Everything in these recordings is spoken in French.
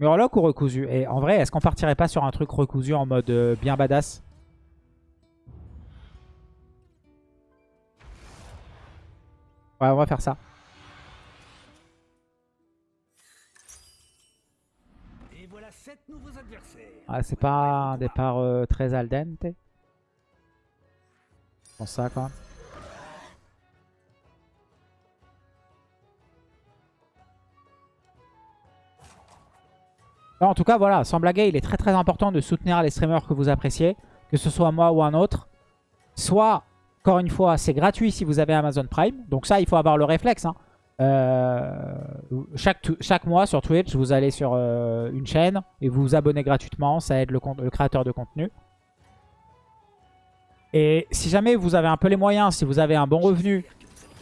Murloc ou recousu? Et en vrai, est-ce qu'on partirait pas sur un truc recousu en mode euh, bien badass? Ouais, on va faire ça. Et voilà sept nouveaux adversaires. Ah, c'est pas un départ euh, très al dente? Je pense ça quand même. En tout cas, voilà, sans blaguer, il est très très important de soutenir les streamers que vous appréciez, que ce soit moi ou un autre. Soit, encore une fois, c'est gratuit si vous avez Amazon Prime. Donc ça, il faut avoir le réflexe. hein. Euh, chaque, chaque mois sur Twitch, vous allez sur euh, une chaîne et vous vous abonnez gratuitement. Ça aide le créateur de contenu. Et si jamais vous avez un peu les moyens, si vous avez un bon revenu,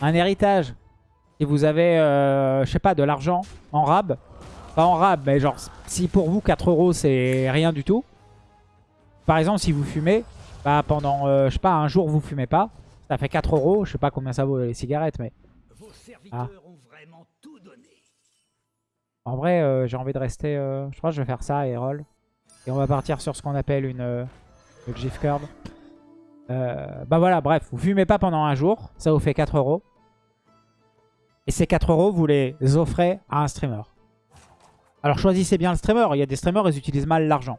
un héritage, si vous avez, euh, je sais pas, de l'argent en rab, pas en rab, mais genre, si pour vous 4 euros c'est rien du tout, par exemple, si vous fumez, bah pendant, euh, je sais pas, un jour vous fumez pas, ça fait 4 euros, je sais pas combien ça vaut les cigarettes, mais Vos serviteurs Ah. ont vraiment tout donné. en vrai, euh, j'ai envie de rester, euh, je crois que je vais faire ça et roll. Et on va partir sur ce qu'on appelle une, euh, le GIF curve. Bah voilà, bref, vous fumez pas pendant un jour, ça vous fait 4 euros. Et ces 4 euros, vous les offrez à un streamer. Alors choisissez bien le streamer, il y a des streamers, ils utilisent mal l'argent.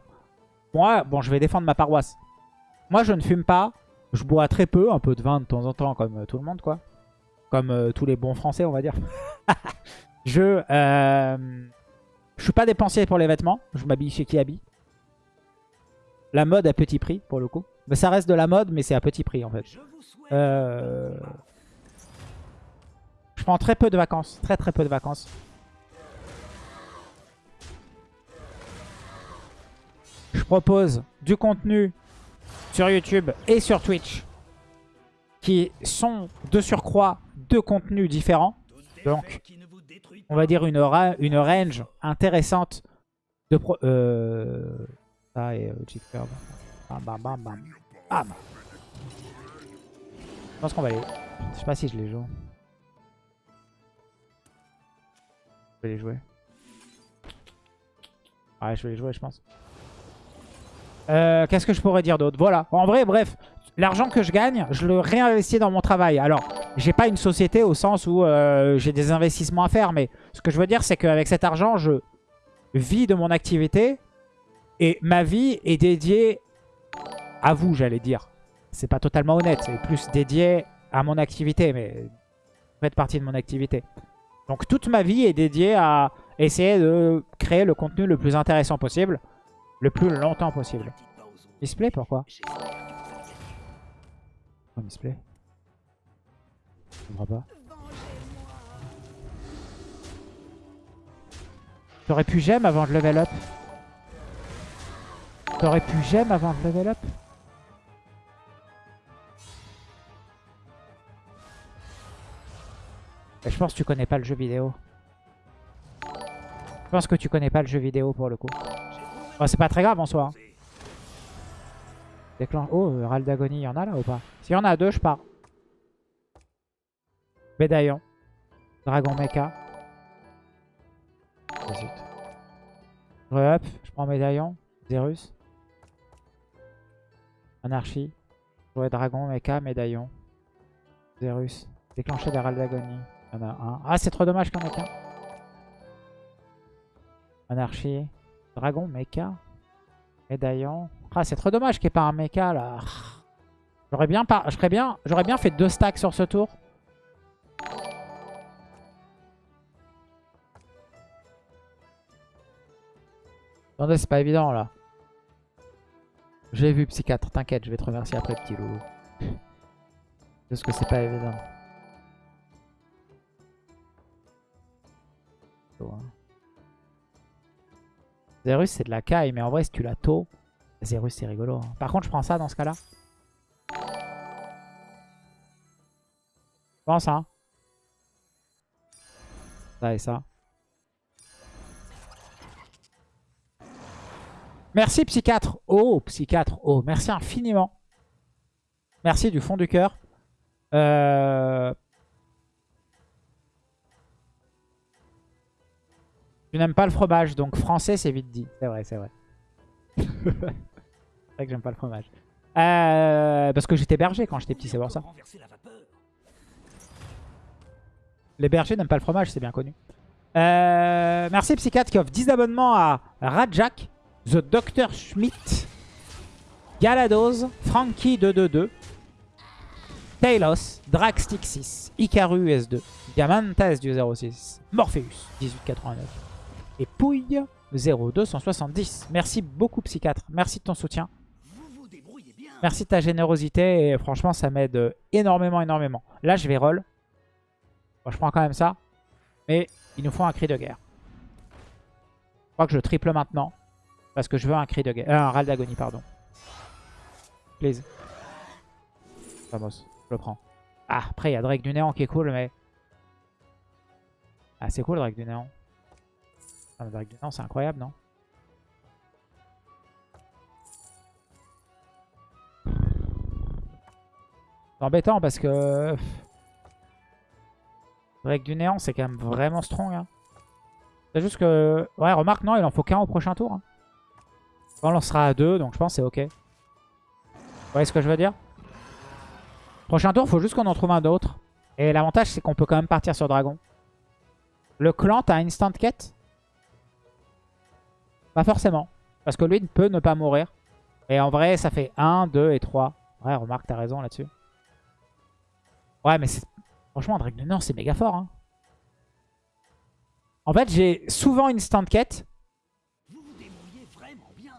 Moi, bon, je vais défendre ma paroisse. Moi, je ne fume pas, je bois très peu, un peu de vin de temps en temps, comme euh, tout le monde, quoi. Comme euh, tous les bons français, on va dire. je, euh, je suis pas dépensier pour les vêtements, je m'habille chez qui habille. La mode à petit prix, pour le coup. Mais ça reste de la mode, mais c'est à petit prix, en fait. Euh, Je prends très peu de vacances. Très très peu de vacances. Je propose du contenu sur YouTube et sur Twitch qui sont de surcroît deux contenus différents. donc, On va dire une, ra- une range intéressante de pro... Euh... Ça et. Bam bam bam bam. Bam. Je pense qu'on va les... Je sais pas si je les joue. Je vais les jouer. Ouais, je vais les jouer, je pense. Euh, Qu'est-ce que je pourrais dire d'autre? Voilà. En vrai, bref. L'argent que je gagne, je le réinvestis dans mon travail. Alors, j'ai pas une société au sens où euh, j'ai des investissements à faire. Mais ce que je veux dire, c'est qu'avec cet argent, je vis de mon activité. Et ma vie est dédiée à vous, j'allais dire. C'est pas totalement honnête. C'est plus dédié à mon activité. Mais faites partie de mon activité. Donc toute ma vie est dédiée à essayer de créer le contenu le plus intéressant possible. Le plus longtemps possible. Display, pourquoi? Display? Je comprends pas. T'aurais pu j'aime avant de level up? T'aurais pu j'aime avant de level up? Je pense que tu connais pas le jeu vidéo. Je pense que tu connais pas le jeu vidéo pour le coup. C'est pas très grave en soi. hein. Oh, euh, Râle d'agonie, il y en a là ou pas? S'il y en a deux, je pars. Médaillon. Dragon Mecha. Je re-up, je prends médaillon. Zerus. Anarchie. Ouais, Dragon, Mecha, médaillon. Zerus. Déclencher des râles d'agonie. A un. Ah, c'est trop dommage qu'il n'y en ait qu'un. Anarchie. Dragon, Mecha. Médaillon. Ah, c'est trop dommage qu'il n'y ait pas un mecha là. J'aurais bien, bien... bien fait deux stacks sur ce tour. Attendez, c'est pas évident là. J'ai vu Psychiatre, t'inquiète, je vais te remercier après, petit loulou. Parce que c'est pas évident. Oh, hein. Zerus, c'est de la caille, mais en vrai, si tu la taux, Zerus, c'est rigolo. hein. Par contre, je prends ça dans ce cas-là. Je pense, hein. Ça et ça. Merci, Psychiatre. Oh, Psychiatre. Oh, merci infiniment. Merci du fond du cœur. Euh... Tu n'aimes pas le fromage, donc français, c'est vite dit. C'est vrai, c'est vrai. c'est vrai que j'aime pas le fromage. Euh, parce que j'étais berger quand j'étais petit, c'est pour ça. Les bergers n'aiment pas le fromage, c'est bien connu. Euh, merci Psychiatre qui offre 10 abonnements à Rajak, The Dr. Schmidt, Galados, Frankie222, Talos, Dragstick6, Ikaru S2, Diamantas du 06, Morpheus 1889 et Pouille 0270. Merci beaucoup Psychiatre, merci de ton soutien. Merci de ta générosité et franchement ça m'aide énormément énormément. Là je vais roll. Bon, je prends quand même ça. Mais il nous faut un cri de guerre. Je crois que je triple maintenant. Parce que je veux un cri de guerre. Euh, un râle d'agonie, pardon. Please. Vamos, je le prends. Ah, après il y a Drake du Néant qui est cool, mais... Ah, c'est cool Drake du Néant. Ah, Néant, c'est incroyable, non C'est embêtant parce que... Drake du néant, c'est quand même vraiment strong. Hein. C'est juste que... Ouais, remarque, non, il en faut qu'un au prochain tour. Hein. On lancera à deux, donc je pense que c'est ok. Vous voyez ce que je veux dire? Prochain tour, faut juste qu'on en trouve un d'autre. Et l'avantage, c'est qu'on peut quand même partir sur Dragon. Le clan, t'as instant quête? Pas forcément. Parce que lui, il peut ne pas mourir. Et en vrai, ça fait 1, 2 et 3. Ouais, remarque, t'as raison là-dessus. Ouais, mais c'est Franchement, Drake du Nord, c'est méga fort. Hein. En fait, j'ai souvent une stand quête. Vous vous débrouillez vraiment bien.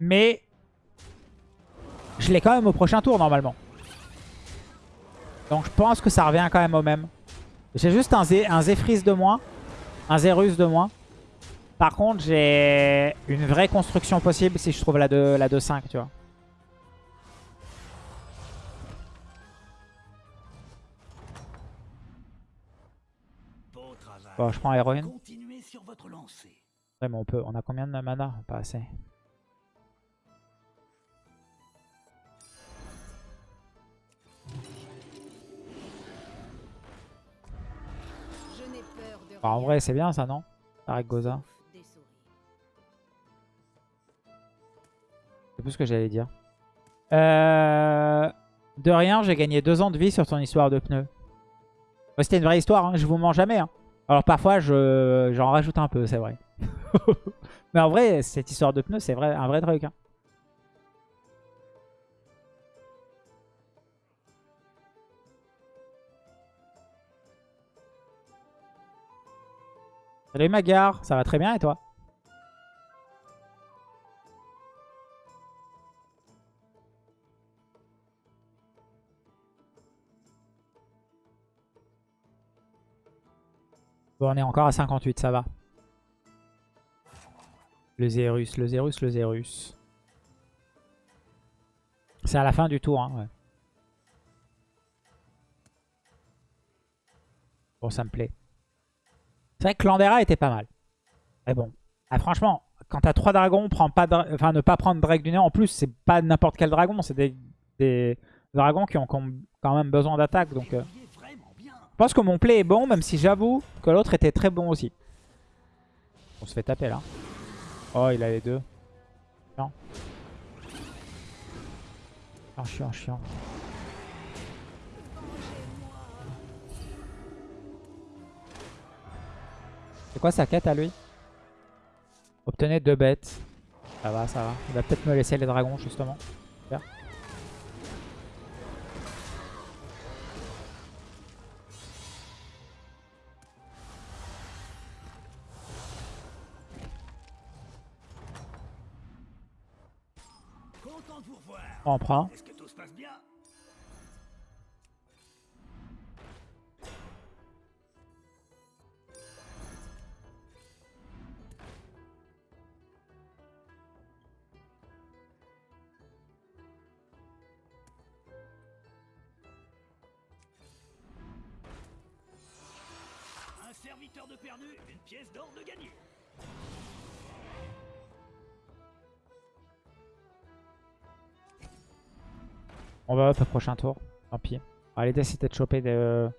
Mais je l'ai quand même au prochain tour, normalement. Donc je pense que ça revient quand même au même. J'ai juste un, Zé, un de moins. Un Zérus de moins. Par contre, j'ai une vraie construction possible si je trouve la 2-5, la 2 tu vois. Bon, je prends héroïne. Continuez sur votre lancée. Ouais, mais on peut. On a combien de mana? Pas assez. Bah, en vrai, c'est bien ça, non? Avec Goza. C'est plus ce que j'allais dire. Euh, De rien, j'ai gagné deux ans de vie sur ton histoire de pneus. C'était une vraie histoire, hein, je vous mens jamais. hein. Alors parfois, je j'en rajoute un peu, c'est vrai. Mais en vrai, cette histoire de pneus, c'est vrai, un vrai truc. hein. Salut Magar, ça va très bien et toi? Bon, on est encore à 58, ça va. Le Zérus, le Zérus, le Zérus. C'est à la fin du tour, hein, ouais. Bon, ça me plaît. C'est vrai que Landera était pas mal. Mais bon, ah, franchement, quand t'as 3 dragons, prends ne pas prendre Drake du Néant. En plus, c'est pas n'importe quel dragon, c'est des, dragons qui ont quand même besoin d'attaque. Donc, euh, je pense que mon play est bon, même si j'avoue que l'autre était très bon aussi. On se fait taper là. Oh, il a les deux. Chiant. Chiant, chiant, chiant. C'est quoi sa quête à lui? Obtenez deux bêtes. Ça va, ça va. Il va peut-être me laisser les dragons justement. Super. On prend. Une pièce d'or de. On va au prochain tour. Tant pis. Alors, L'idée c'était de choper de...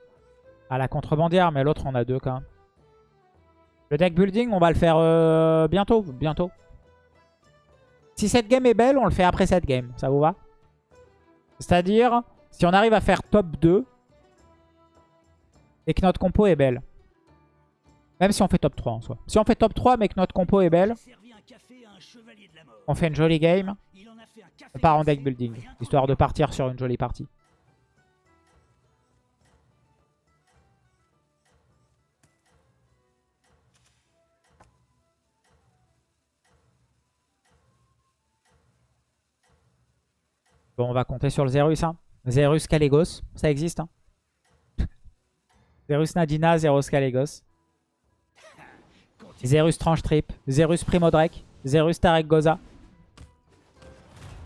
à la contrebandière, mais l'autre on a deux quand même. Le deck building, on va le faire euh, bientôt, bientôt. Si cette game est belle, on le fait après cette game. Ça vous va? C'est-à-dire, si on arrive à faire top 2 et que notre compo est belle. Même si on fait top 3 en soi. Si on fait top 3 mais que notre compo est belle, on fait une jolie game. On part en deck building, histoire de partir sur une jolie partie. Bon, on va compter sur le Zerus. Hein. Zerus Caligos, ça existe. Hein. Zerus Nadina, Zerus Caligos. Zerus Tranche Trip, Zerus Primo Drake, Zerus Tarek Goza.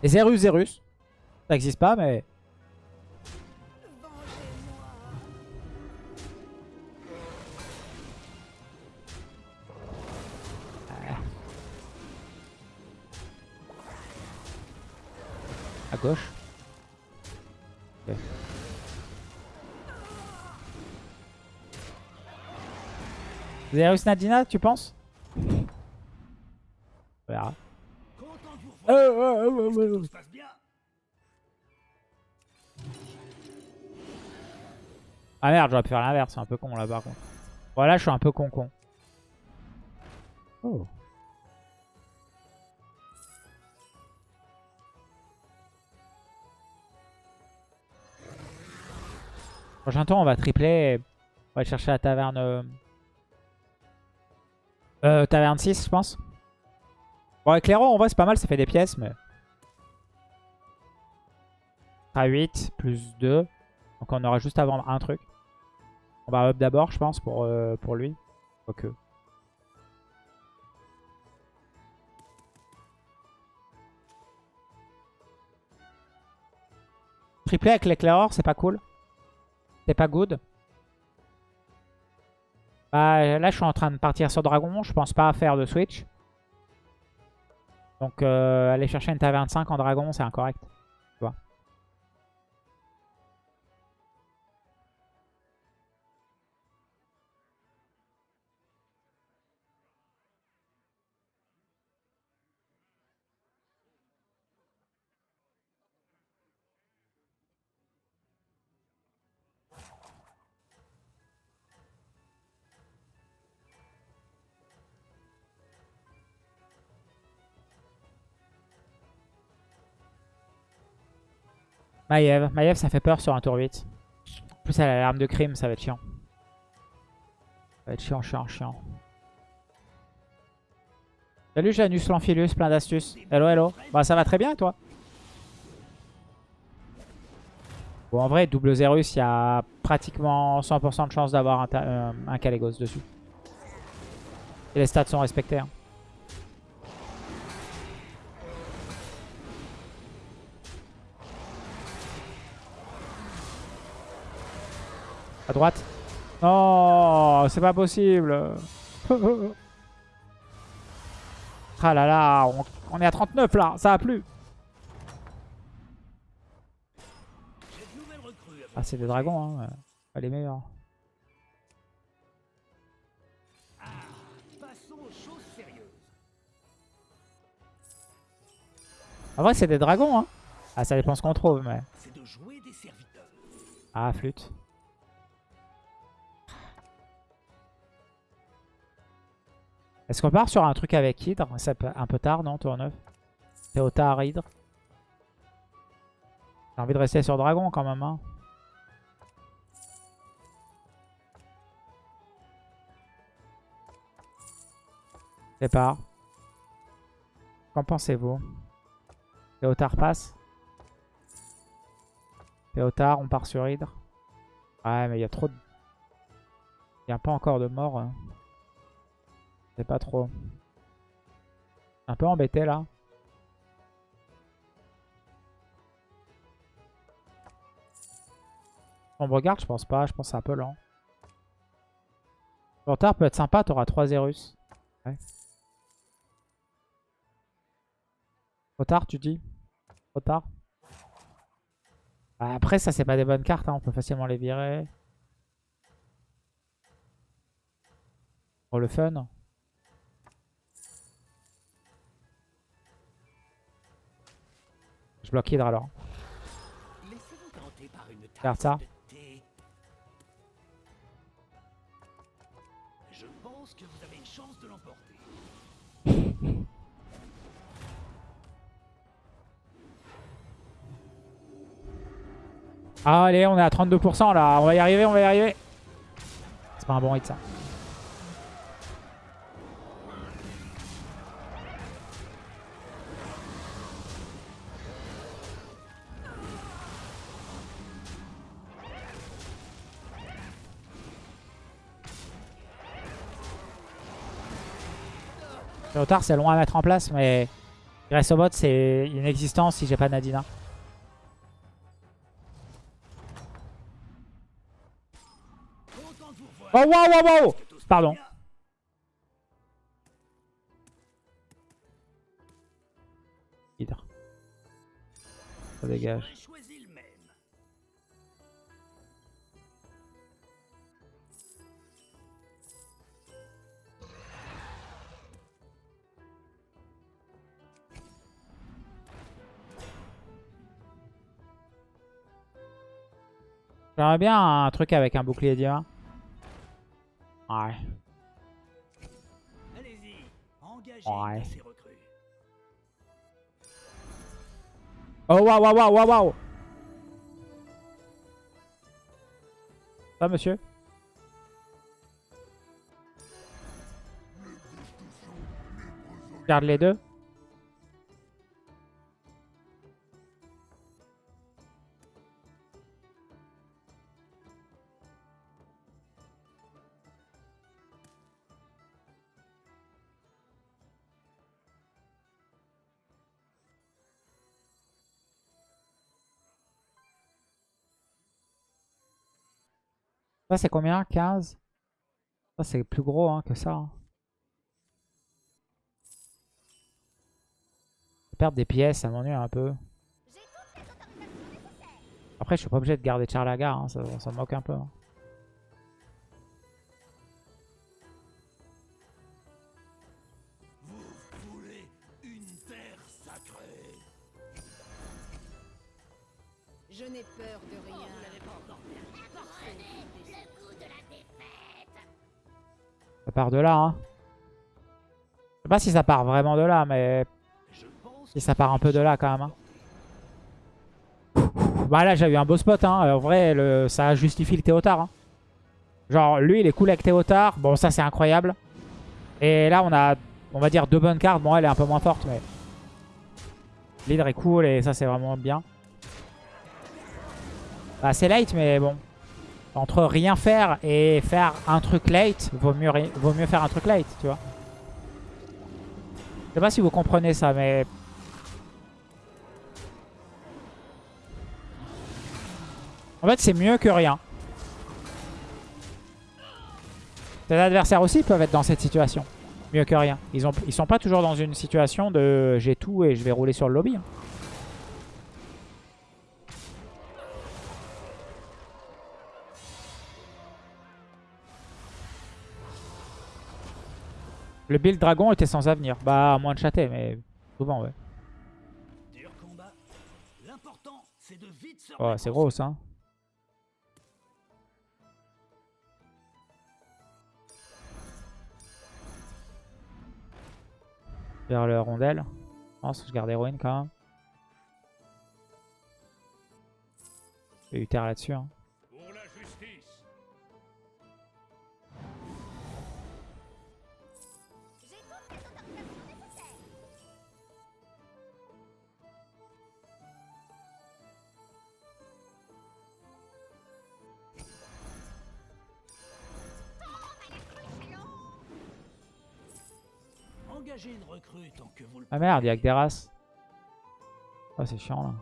Zerus Zerus. Ça n'existe pas, mais... Vengez-moi. À gauche. Zerus Nadina, tu penses? On verra. Euh, euh, euh, euh, Ah merde, j'aurais pu faire l'inverse, c'est un peu con là par contre. Voilà, je suis un peu con con. Oh. Prochain tour, on va tripler. et On va aller chercher la taverne. Euh... taverne 6, je pense. Bon, éclairant, en vrai, c'est pas mal, ça fait des pièces, mais. À 8, plus 2. Donc on aura juste avant un truc. On va up d'abord, je pense, pour, euh, pour lui. Triplé avec l'éclaireur, c'est pas cool. C'est pas good. Bah, là, je suis en train de partir sur Dragon. Je pense pas faire de switch. Donc, euh, aller chercher une taverne 5 en Dragon, c'est incorrect. Maiev. Maiev, ça fait peur sur un tour 8. En plus, elle a l'arme de crime, ça va être chiant. Ça va être chiant, chiant, chiant. Salut Janus l'Amphilus, plein d'astuces. Hello, hello. Bah, ça va très bien, toi Bon, en vrai, double Zerus, il y a pratiquement 100% de chance d'avoir un, euh, dessus. Et les stats sont respectés. hein. À droite. Non, c'est pas possible. ah là là, on, on est à 39 là, ça a plu. Ah, c'est des dragons, hein. Pas les meilleurs. Passons aux choses sérieuses. En vrai, c'est des dragons, hein. Ah, ça dépend ce qu'on trouve, mais... Ah, flûte. Est-ce qu'on part sur un truc avec Hydre? C'est un peu tard, non, tour 9 Théotard, Hydre? J'ai envie de rester sur Dragon quand même, hein. Pas. Qu'en pensez-vous? Théotard passe Théotard, on part sur Hydre. Ouais, mais il y a trop de... Il n'y a pas encore de mort. hein. Sais pas trop. Un peu embêté là. On regarde, je pense pas. Je pense c'est un peu lent. Théotard peut être sympa, t'auras 3 Zerus. Ouais. Trop tard, tu dis? Trop tard Bah, Après, ça, c'est pas des bonnes cartes. hein, On peut facilement les virer. Pour le fun. Je bloque Hydra alors. Regarde ça. de thé. Je pense que vous avez une chance de l'emporter. Ah, allez, on est à 32% là. On va y arriver, on va y arriver. C'est pas un bon hit ça. Théotard, c'est loin à mettre en place, mais Bot, c'est inexistant si j'ai pas Nadina. Oh, wow, wow, wow Pardon. Ça dégage. J'aimerais bien un truc avec un bouclier divin. Ouais. Ouais. Oh waouh waouh waouh waouh waouh Ça monsieur? Garde les deux. Ça c'est combien 15 Ça c'est plus gros hein, que ça. hein. Perdre des pièces, ça m'ennuie un peu. Après je suis pas obligé de garder Charlaga, hein, ça, ça me moque un peu. hein. Ça part de là. Hein. Je sais pas si ça part vraiment de là, mais si ça part un peu de là quand même. hein. Bah là j'ai eu un beau spot. Hein. En vrai ça justifie le Théotard. hein. Genre lui il est cool avec Théotard. Bon ça c'est incroyable. Et là on a on va dire deux bonnes cartes. Bon elle est un peu moins forte mais... L'hydre est cool et ça c'est vraiment bien. Bah, c'est late mais bon. Entre rien faire et faire un truc late, vaut mieux, faire un truc late, tu vois. Je sais pas si vous comprenez ça, mais... En fait, c'est mieux que rien. Tes adversaires aussi peuvent être dans cette situation. Mieux que rien. Ils, ont, sont pas toujours dans une situation de j'ai tout et je vais rouler sur le lobby. hein. Le build dragon était sans avenir. Bah, à moins de chater, mais souvent, ouais. Oh, c'est gros, ça. hein. Vers le rondelle. Je pense que je garde héroïne quand même. A eu terre là-dessus. hein. Engagez une recrue tant que vous le Ah merde, il y a que des races. Oh, c'est chiant là.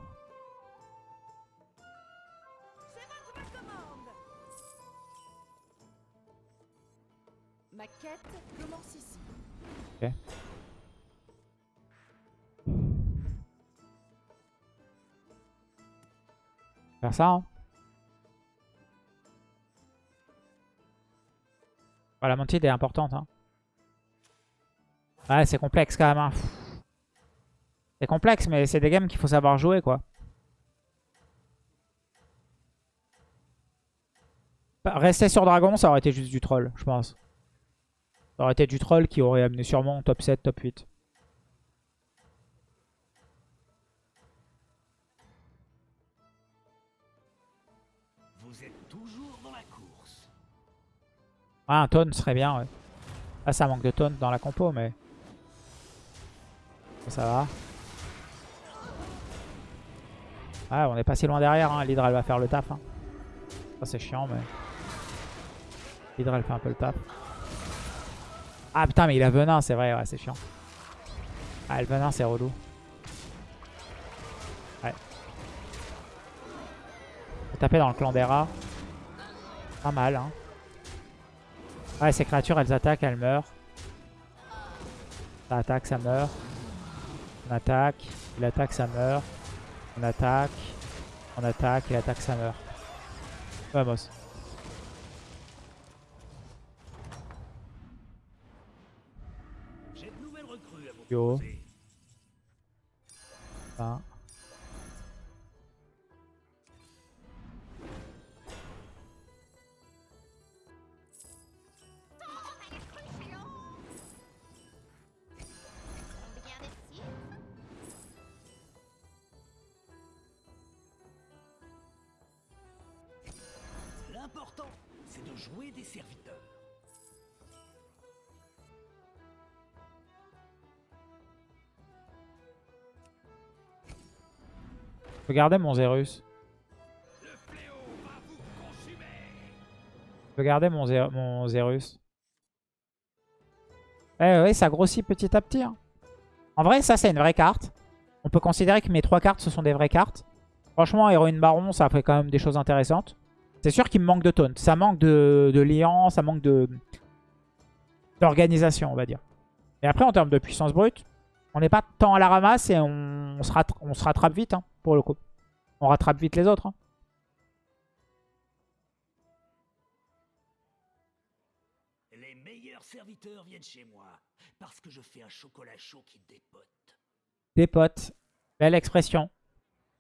Ma quête commence ici. Faire ça, hein. Bah, la montée est importante, hein. Ouais, c'est complexe quand même. hein. C'est complexe, mais c'est des games qu'il faut savoir jouer, quoi. Bah, Rester sur Dragon, ça aurait été juste du troll, je pense. Ça aurait été du troll qui aurait amené sûrement top 7, top 8. Vous êtes toujours dans la course. Ah, un taunt serait bien, ouais. Là, ça manque de taunt dans la compo, mais... Ça, va. Ah, on est pas si loin derrière, hein. L'Hydra, elle va faire le taf. Hein. Ça, c'est chiant, mais... L'Hydra, elle fait un peu le taf. Ah, putain, mais il a venin, c'est vrai, ouais, c'est chiant. Ah, le venin, c'est relou. Ouais. Faut taper dans le clan des rats. Pas mal, hein. Ouais, ces créatures, elles attaquent, elles meurent. Ça attaque, ça meurt. On attaque, il attaque, ça meurt. On attaque, on attaque, il attaque, ça meurt. Vamos. J'ai de nouvelles recrues à vous Yo. proposer. Garder mon Zerus. Je peux garder mon, mon Zerus. Eh oui, ça grossit petit à petit. hein. En vrai, ça, c'est une vraie carte. On peut considérer que mes trois cartes, ce sont des vraies cartes. Franchement, Héroïne Baron, ça fait quand même des choses intéressantes. C'est sûr qu'il me manque de taunt. Ça manque de, de ça manque de d'organisation, on va dire. Et après, en termes de puissance brute, on n'est pas tant à la ramasse et on, on se, rattra- on se rattrape vite, hein, pour le coup. On rattrape vite les autres. hein. Les meilleurs serviteurs viennent chez moi parce que je fais un chocolat chaud qui dépote. Des potes. Belle expression.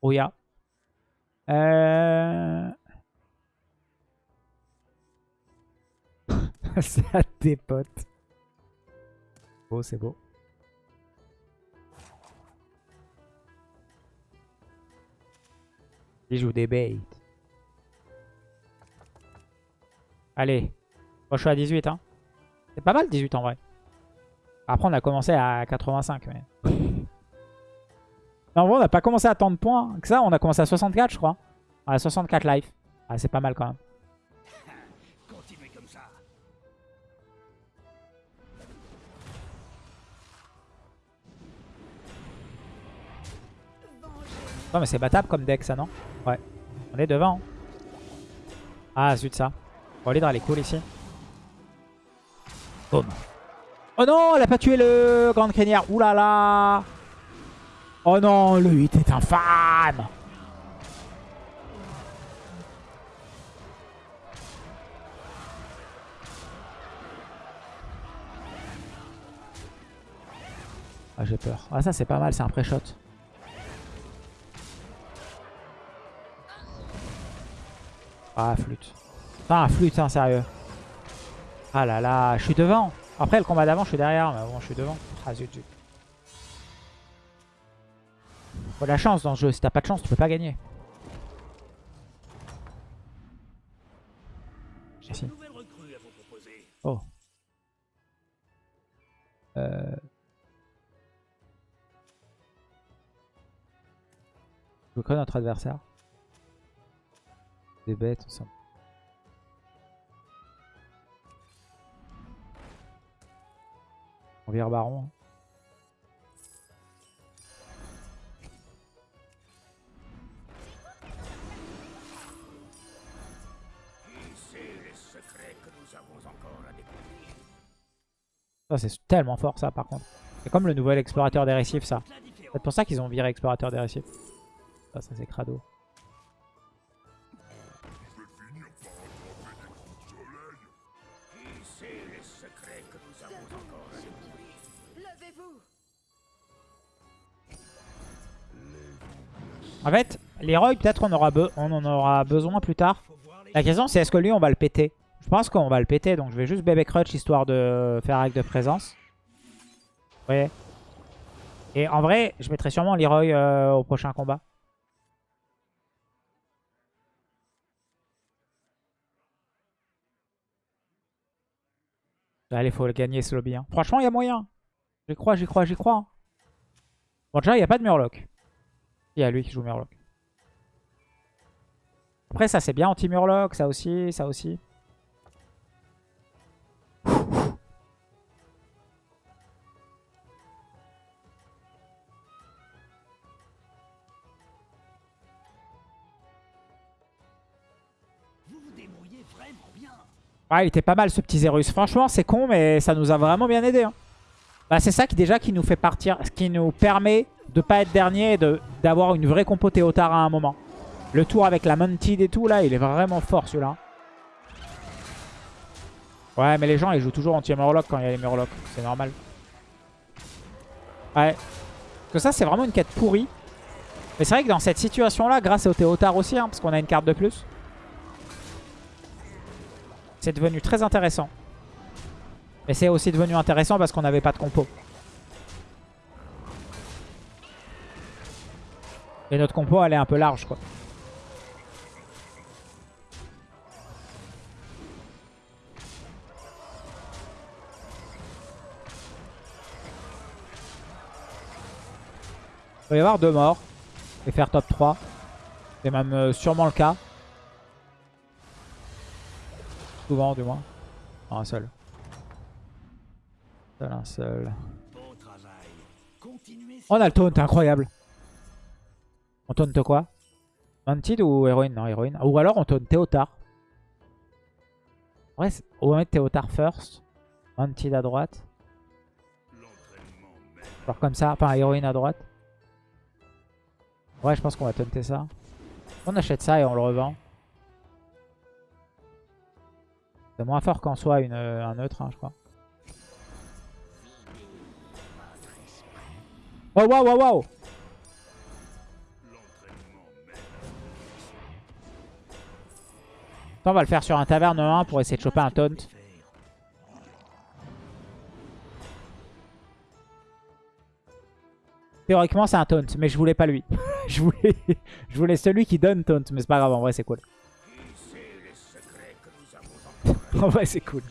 Rouya. Euh... Ça dépote. Beau, c'est beau. Il joue des baits. Allez. Moi, je suis à 18. Hein. C'est pas mal 18 en vrai. Après, on a commencé à 85. Mais... Non, en vrai, on n'a pas commencé à tant de points que ça. On a commencé à 64, je crois. À 64 life. Ah, c'est pas mal quand même. Continuez comme ça. Non, mais c'est battable comme deck, ça, non? Ouais. On est devant. Ah, zut, ça. Bon, l'hydre, elle est cool ici. Boum. Oh non, elle a pas tué le grande crinière. Ouh là là. Oh non, le 8 est infâme. Ah, j'ai peur. Ah, ça, c'est pas mal, c'est un pré-shot. Ah, flûte. Ah, flûte, hein, sérieux. Ah là là, je suis devant. Après, le combat d'avant, je suis derrière, mais bon, je suis devant. Ah, zut, zut. Faut la chance dans ce jeu. Si t'as pas de chance, tu peux pas gagner. Oh. Euh... Je connais notre adversaire. Des bêtes, ensemble. On vire baron. Ça, c'est tellement fort, ça, par contre. C'est comme le nouvel explorateur des récifs, ça. C'est pour ça qu'ils ont viré explorateur des récifs. Ça c'est crado. En fait, l'héroï, peut-être on, aura on en aura besoin plus tard. La question, c'est est-ce que lui, on va le péter? Je pense qu'on va le péter, donc je vais juste bébé crutch histoire de faire acte de présence. Vous voyez Et en vrai, je mettrai sûrement Leroy euh, au prochain combat. Allez, faut le gagner ce lobby. hein. Franchement, il y a moyen. J'y crois, j'y crois, j'y crois. hein. Bon, déjà, il n'y a pas de Murloc. Il y a lui qui joue Murloc. Après, ça c'est bien anti-Murloc, ça aussi, ça aussi. Vous vous débrouillez vraiment bien. Ouais, il était pas mal ce petit Zerus. Franchement, c'est con, mais ça nous a vraiment bien aidé. hein. Bah, c'est ça qui déjà qui nous fait partir, ce qui nous permet de pas être dernier et d'avoir une vraie compo Théotard à un moment. Le tour avec la Mounted et tout, là, il est vraiment fort celui-là. Ouais, mais les gens, ils jouent toujours anti-Murloc quand il y a les Murlocs. C'est normal. Ouais. Parce que ça, c'est vraiment une quête pourrie. Mais c'est vrai que dans cette situation-là, grâce au Théotard aussi, hein, parce qu'on a une carte de plus, c'est devenu très intéressant. Mais c'est aussi devenu intéressant parce qu'on n'avait pas de compo. Et notre compo, elle est un peu large, quoi. Il va y avoir deux morts. Et faire top 3. C'est même euh, sûrement le cas. Souvent, du moins. Non, un seul. Seul, un seul. Travail. Continuez. On a le taunt, incroyable. On taunt quoi? Mounted ou héroïne? Non, héroïne. Ou alors on taunt Théotard. Ouais, c'est- on va mettre Théotard first. Mounted à droite. Genre comme ça, enfin héroïne à droite. Ouais, je pense qu'on va taunter ça. On achète ça et on le revend. C'est moins fort qu'en une, euh, un neutre, hein, je crois. Oh waouh waouh waouh Attends, On va le faire sur un taverne 1 pour essayer de choper un taunt. Théoriquement c'est un taunt, mais je voulais pas lui. je, voulais... celui qui donne taunt, mais c'est pas grave, en vrai c'est cool. En vrai c'est cool.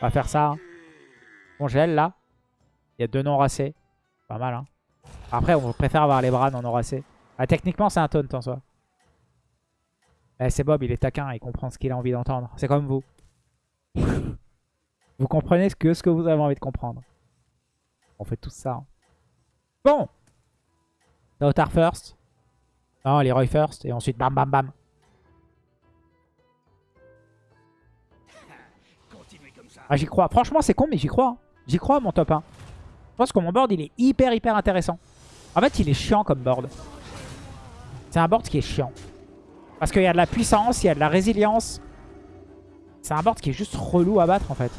On va faire ça. hein. Bon gel là. Il y a deux non racés. Pas mal hein. Après on préfère avoir les bras non non racés. Ah, techniquement c'est un taunt en soi. Eh, c'est Bob, il est taquin, il comprend ce qu'il a envie d'entendre. C'est comme vous. vous comprenez ce que, ce que vous avez envie de comprendre. On fait tout ça. hein. Bon Théotard first. Non, Leroy first. Et ensuite bam bam bam. Ah, j'y crois. Franchement, c'est con, mais j'y crois. hein. J'y crois, mon top 1. Je pense que mon board, il est hyper, hyper intéressant. En fait, il est chiant comme board. C'est un board qui est chiant. Parce qu'il y a de la puissance, il y a de la résilience. C'est un board qui est juste relou à battre, en fait.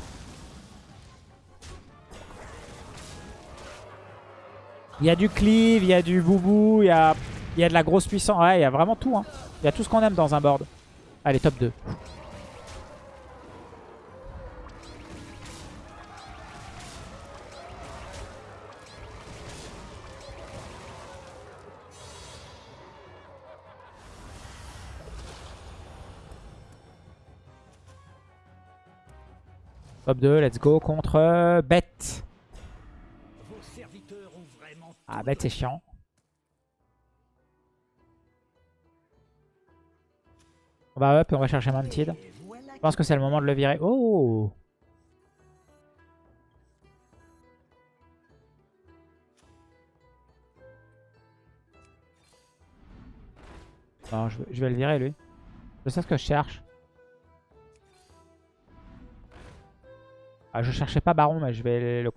Il y a du cleave, il y a du boubou, il y a, il y a de la grosse puissance. Ouais, il y a vraiment tout. hein. Il y a tout ce qu'on aime dans un board. Allez, top 2. Top 2, let's go contre euh, Bête. Ah, Bête, c'est chiant. On va up et on va chercher voilà Je pense que c'est le moment de le virer. Oh je vais, je vais le virer lui. Je sais ce que je cherche. Ah, je cherchais pas Baron, mais je vais le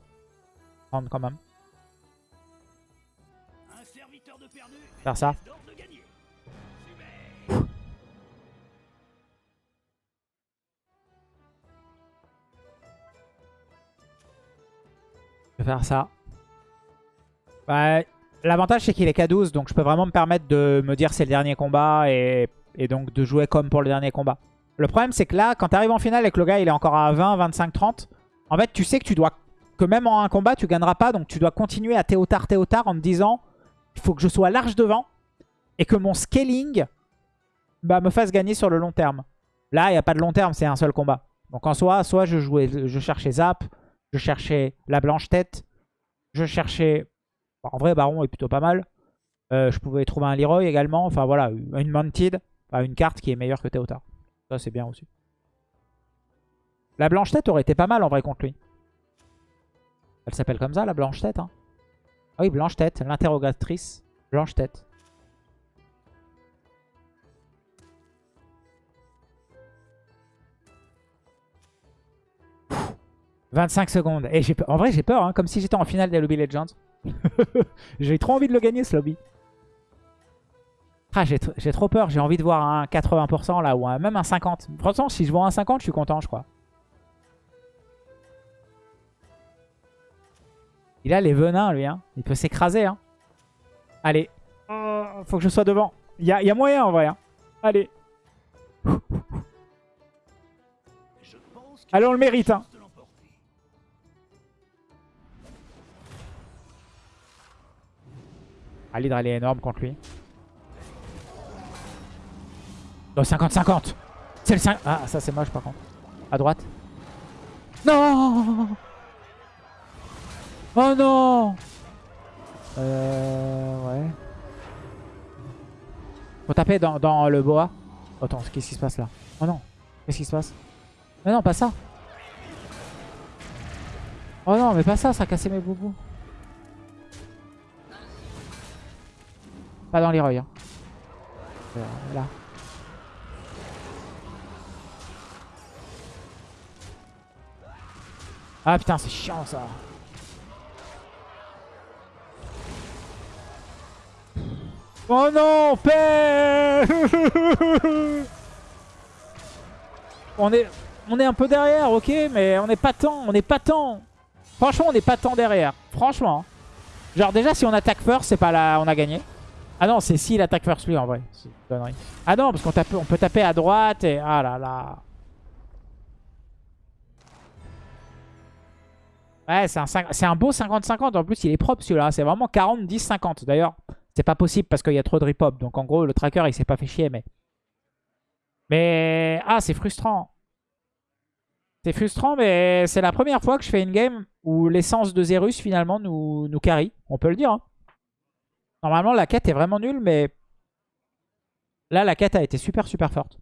prendre quand même. Faire ça. Je vais faire ça. L'avantage c'est qu'il est K12 donc je peux vraiment me permettre de me dire c'est le dernier combat et, et, donc de jouer comme pour le dernier combat. Le problème c'est que là quand t'arrives en finale et que le gars il est encore à 20, 25, 30, en fait, tu sais que tu dois que même en un combat, tu gagneras pas. Donc tu dois continuer à Théotard, Théotard en te disant il faut que je sois large devant et que mon scaling bah, me fasse gagner sur le long terme. Là, il n'y a pas de long terme, c'est un seul combat. Donc en soi, soit je jouais, je cherchais Zap, je cherchais la blanche tête, je cherchais... En vrai, Baron est plutôt pas mal. Euh, je pouvais trouver un Leroy également. Enfin voilà, une Mounted, enfin, une carte qui est meilleure que Théotard. Ça, c'est bien aussi. La blanche tête aurait été pas mal en vrai contre lui. Elle s'appelle comme ça, la blanche tête. Hein. Ah oui, blanche tête, l'interrogatrice. Blanche tête. Pff, 25 secondes. En vrai, j'ai peur, hein, comme si j'étais en finale des Lobby Legends. j'ai trop envie de le gagner, ce lobby. Ah, j'ai trop peur. J'ai envie de voir un 80% là, ou même un 50%. Franchement, si je vois un 50%, je suis content, je crois. Il a les venins, lui. Hein. Il peut s'écraser. Hein. Allez. Oh, faut que je sois devant. Il y a, moyen, en vrai. Hein. Allez. Allez, on le mérite. Hein. Ah, l'hydre, elle est énorme contre lui. Oh, 50-50 C'est le 5... Ah, ça c'est moche par contre. À droite. Non Oh non Euh... Ouais. Faut taper dans, dans le boa. Attends, qu'est-ce qui se passe là Oh non Qu'est-ce qui se passe Mais non, pas ça Oh non, mais pas ça, ça a cassé mes boubous. Pas dans les Hein. Euh, là. Ah putain, c'est chiant ça. Oh non, père On est on est un peu derrière, ok, mais on n'est pas tant, on n'est pas tant. Franchement, on n'est pas tant derrière. Franchement. Genre déjà, si on attaque first, c'est pas là, on a gagné. Ah non, c'est s'il attaque first lui en vrai. Ah non, parce qu'on on peut taper à droite et... Ah là là. Ouais, c'est un, beau 50-50. En plus, il est propre celui-là. C'est vraiment 40-10-50. D'ailleurs, c'est pas possible parce qu'il y a trop de repop. Donc en gros, le tracker, il s'est pas fait chier. Mais, mais... ah, c'est frustrant. C'est frustrant, mais c'est la première fois que je fais une game où l'essence de Zerus, finalement, nous, nous. On peut le dire. Hein. Normalement, la quête est vraiment nulle, mais là, la quête a été super, super forte.